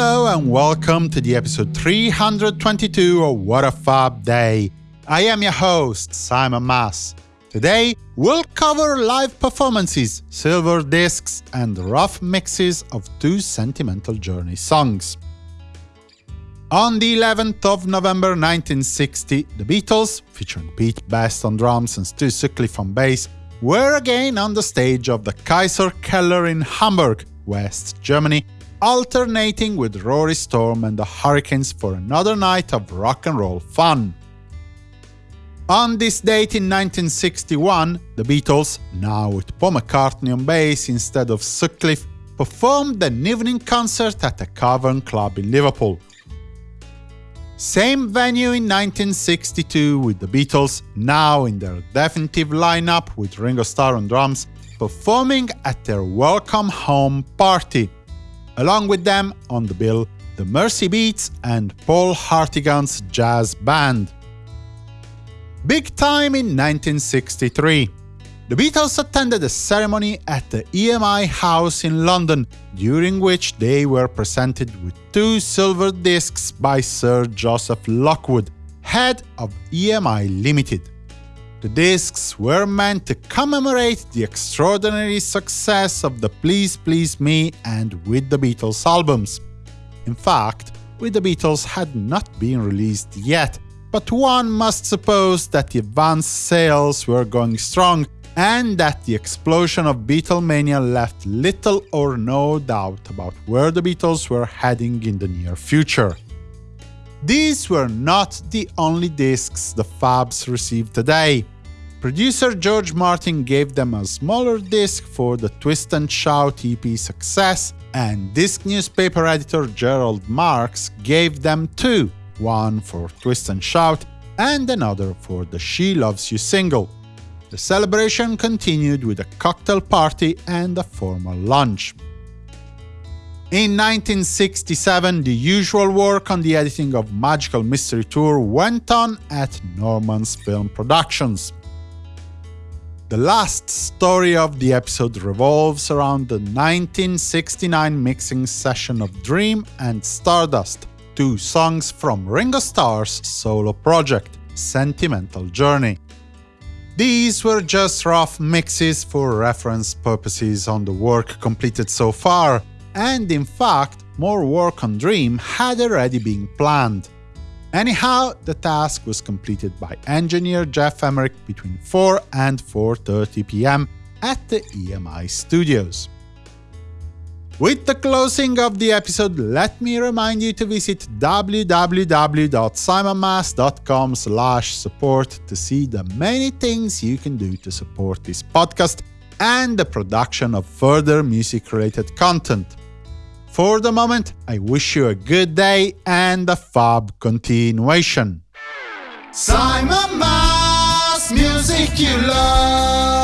and welcome to the episode 322 of What a Fab Day. I am your host, Simon Mas. Today, we'll cover live performances, silver discs, and rough mixes of two Sentimental Journey songs. On the 11th of November 1960, the Beatles, featuring Pete Best on drums and Stu Sutcliffe on bass, were again on the stage of the Kaiser Keller in Hamburg, West Germany, alternating with Rory Storm and the Hurricanes for another night of rock and roll fun. On this date in 1961, the Beatles, now with Paul McCartney on bass instead of Sutcliffe, performed an evening concert at the Cavern Club in Liverpool. Same venue in 1962 with the Beatles, now in their definitive lineup with Ringo Starr on drums, performing at their Welcome Home party. Along with them on the bill, the Merseybeats and Paul Hartigan's jazz band. Big time in 1963. The Beatles attended a ceremony at the EMI House in London, during which they were presented with two silver discs by Sir Joseph Lockwood, head of EMI Limited. The discs were meant to commemorate the extraordinary success of the Please Please Me and With the Beatles albums. In fact, With the Beatles had not been released yet, but one must suppose that the advanced sales were going strong and that the explosion of Beatlemania left little or no doubt about where the Beatles were heading in the near future. These were not the only discs the Fabs received today. Producer George Martin gave them a smaller disc for the Twist and Shout EP success, and disc newspaper editor Gerald Marks gave them two, one for Twist and Shout and another for the She Loves You single. The celebration continued with a cocktail party and a formal lunch. In 1967, the usual work on the editing of Magical Mystery Tour went on at Norman's Film Productions. The last story of the episode revolves around the 1969 mixing session of Dream and Stardust, two songs from Ringo Starr's solo project, Sentimental Journey. These were just rough mixes for reference purposes on the work completed so far, and in fact, more work on Dream had already been planned. Anyhow, the task was completed by engineer Geoff Emerick between 4 and 4.30 pm at the EMI studios. With the closing of the episode, let me remind you to visit www.simonmas.com support to see the many things you can do to support this podcast and the production of further music-related content. For the moment, I wish you a good day and a fab continuation. Simon Mas, music you love.